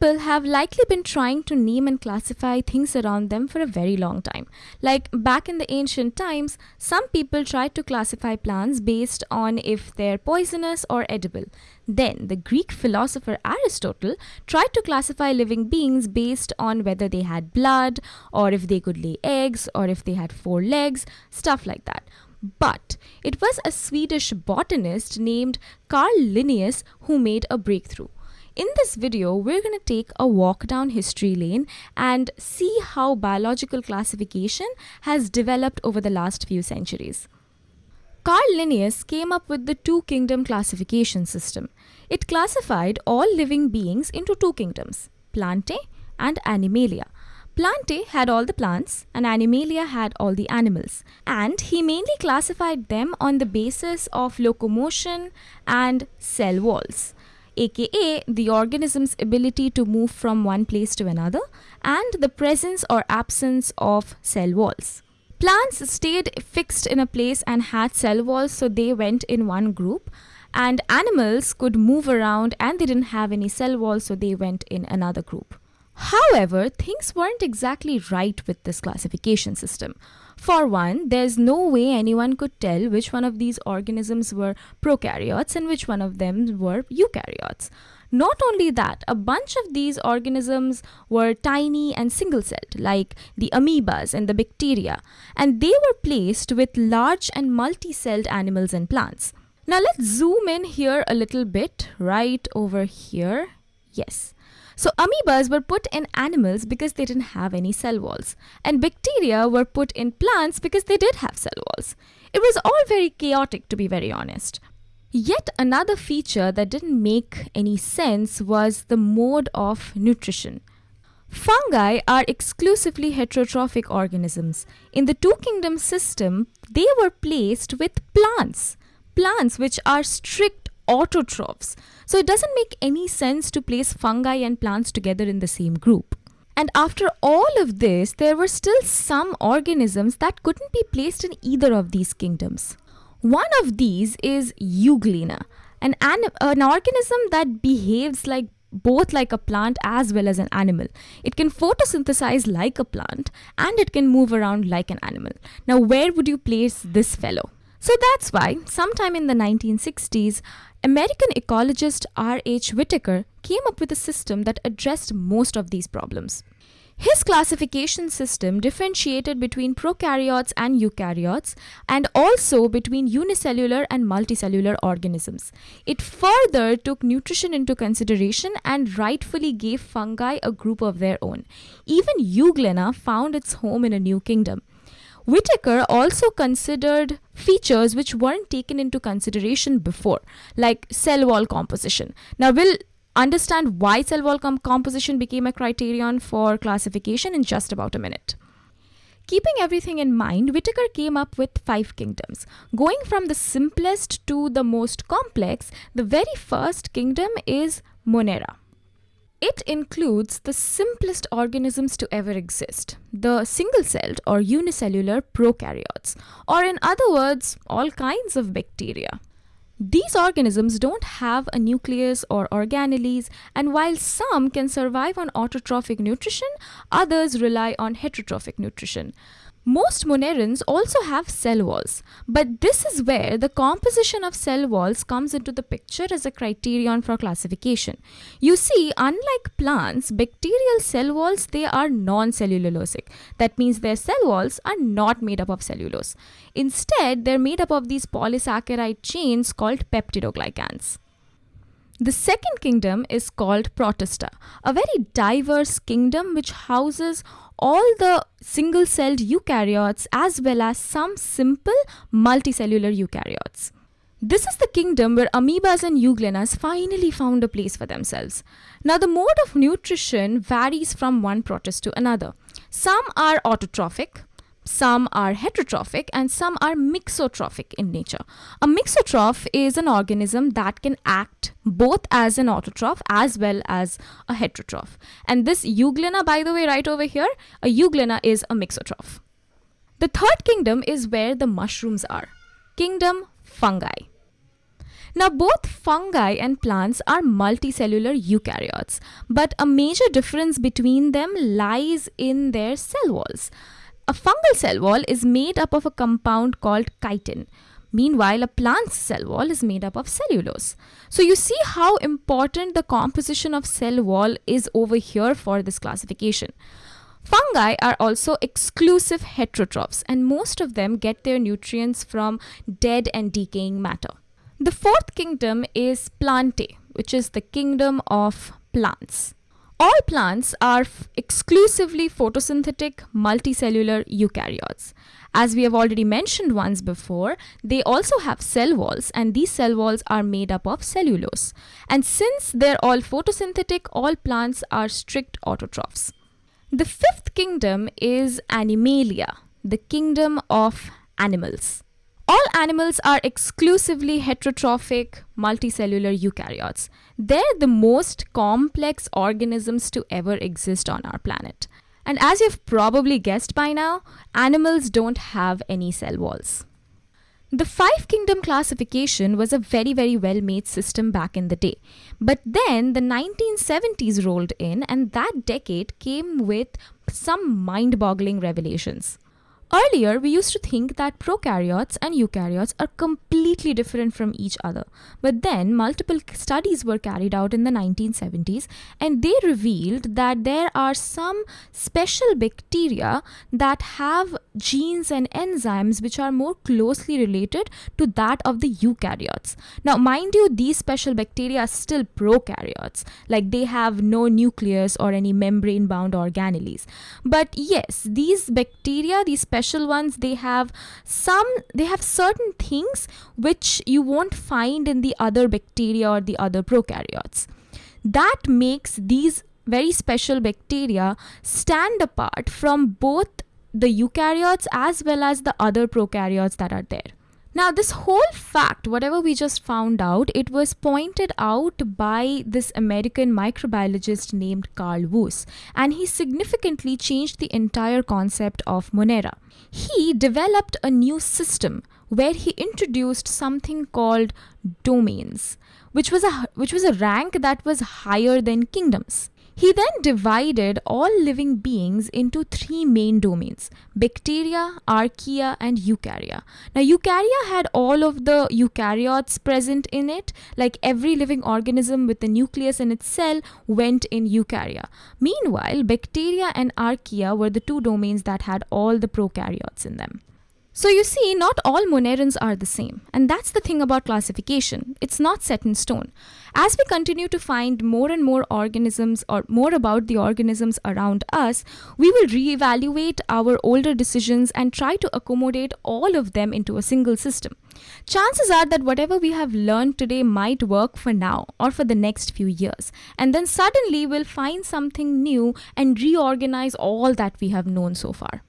People have likely been trying to name and classify things around them for a very long time. Like back in the ancient times, some people tried to classify plants based on if they're poisonous or edible. Then, the Greek philosopher Aristotle tried to classify living beings based on whether they had blood, or if they could lay eggs, or if they had four legs, stuff like that. But it was a Swedish botanist named Carl Linnaeus who made a breakthrough. In this video, we're going to take a walk down history lane and see how biological classification has developed over the last few centuries. Carl Linnaeus came up with the two kingdom classification system. It classified all living beings into two kingdoms, Plantae and Animalia. Plantae had all the plants and Animalia had all the animals. And he mainly classified them on the basis of locomotion and cell walls aka the organism's ability to move from one place to another, and the presence or absence of cell walls. Plants stayed fixed in a place and had cell walls, so they went in one group. And animals could move around and they didn't have any cell walls, so they went in another group. However, things weren't exactly right with this classification system. For one, there's no way anyone could tell which one of these organisms were prokaryotes and which one of them were eukaryotes. Not only that, a bunch of these organisms were tiny and single celled, like the amoebas and the bacteria, and they were placed with large and multi celled animals and plants. Now let's zoom in here a little bit, right over here. Yes. So amoebas were put in animals because they didn't have any cell walls, and bacteria were put in plants because they did have cell walls. It was all very chaotic, to be very honest. Yet another feature that didn't make any sense was the mode of nutrition. Fungi are exclusively heterotrophic organisms. In the two kingdom system, they were placed with plants. Plants which are strict autotrophs. So it doesn't make any sense to place fungi and plants together in the same group. And after all of this, there were still some organisms that couldn't be placed in either of these kingdoms. One of these is Euglena, an, an organism that behaves like both like a plant as well as an animal. It can photosynthesize like a plant and it can move around like an animal. Now, where would you place this fellow? So that's why, sometime in the 1960s, American ecologist R.H. Whittaker came up with a system that addressed most of these problems. His classification system differentiated between prokaryotes and eukaryotes and also between unicellular and multicellular organisms. It further took nutrition into consideration and rightfully gave fungi a group of their own. Even Euglena found its home in a new kingdom. Whittaker also considered features which weren't taken into consideration before, like cell wall composition. Now, we'll understand why cell wall com composition became a criterion for classification in just about a minute. Keeping everything in mind, Whittaker came up with five kingdoms. Going from the simplest to the most complex, the very first kingdom is Monera. It includes the simplest organisms to ever exist, the single celled or unicellular prokaryotes, or in other words, all kinds of bacteria. These organisms don't have a nucleus or organelles, and while some can survive on autotrophic nutrition, others rely on heterotrophic nutrition. Most monerans also have cell walls, but this is where the composition of cell walls comes into the picture as a criterion for classification. You see, unlike plants, bacterial cell walls, they are non-cellulosic. That means their cell walls are not made up of cellulose. Instead, they're made up of these polysaccharide chains called peptidoglycans. The second kingdom is called Protista, a very diverse kingdom which houses all the single celled eukaryotes as well as some simple multicellular eukaryotes. This is the kingdom where amoebas and euglenas finally found a place for themselves. Now, the mode of nutrition varies from one protist to another. Some are autotrophic, some are heterotrophic and some are mixotrophic in nature. A mixotroph is an organism that can act both as an autotroph as well as a heterotroph. And this euglena, by the way, right over here, a euglena is a mixotroph. The third kingdom is where the mushrooms are. Kingdom fungi. Now, both fungi and plants are multicellular eukaryotes, but a major difference between them lies in their cell walls. A fungal cell wall is made up of a compound called chitin. Meanwhile, a plant's cell wall is made up of cellulose. So you see how important the composition of cell wall is over here for this classification. Fungi are also exclusive heterotrophs and most of them get their nutrients from dead and decaying matter. The fourth kingdom is Plantae, which is the kingdom of plants. All plants are exclusively photosynthetic multicellular eukaryotes. As we have already mentioned once before, they also have cell walls and these cell walls are made up of cellulose. And since they're all photosynthetic, all plants are strict autotrophs. The fifth kingdom is Animalia, the kingdom of animals. All animals are exclusively heterotrophic multicellular eukaryotes. They're the most complex organisms to ever exist on our planet. And as you've probably guessed by now, animals don't have any cell walls. The five kingdom classification was a very, very well made system back in the day. But then the 1970s rolled in, and that decade came with some mind boggling revelations. Earlier, we used to think that prokaryotes and eukaryotes are completely different from each other. But then, multiple studies were carried out in the 1970s and they revealed that there are some special bacteria that have genes and enzymes which are more closely related to that of the eukaryotes. Now, mind you, these special bacteria are still prokaryotes, like they have no nucleus or any membrane bound organelles. But yes, these bacteria, these special ones they have some they have certain things which you won't find in the other bacteria or the other prokaryotes. That makes these very special bacteria stand apart from both the eukaryotes as well as the other prokaryotes that are there now, this whole fact, whatever we just found out, it was pointed out by this American microbiologist named Carl Woese, and he significantly changed the entire concept of Monera. He developed a new system where he introduced something called domains, which was a which was a rank that was higher than kingdoms. He then divided all living beings into three main domains bacteria, archaea, and eukarya. Now, eukarya had all of the eukaryotes present in it, like every living organism with a nucleus in its cell went in eukarya. Meanwhile, bacteria and archaea were the two domains that had all the prokaryotes in them. So you see, not all Monerans are the same. And that's the thing about classification. It's not set in stone. As we continue to find more and more organisms or more about the organisms around us, we will reevaluate our older decisions and try to accommodate all of them into a single system. Chances are that whatever we have learned today might work for now or for the next few years. And then suddenly we'll find something new and reorganize all that we have known so far.